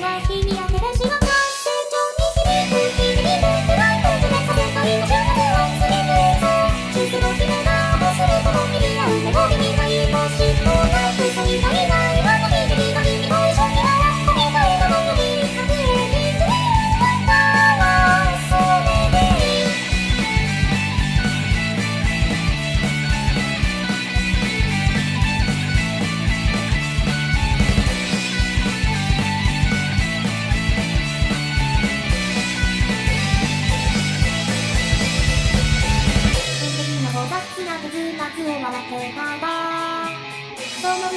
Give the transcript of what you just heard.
は日々明けた仕事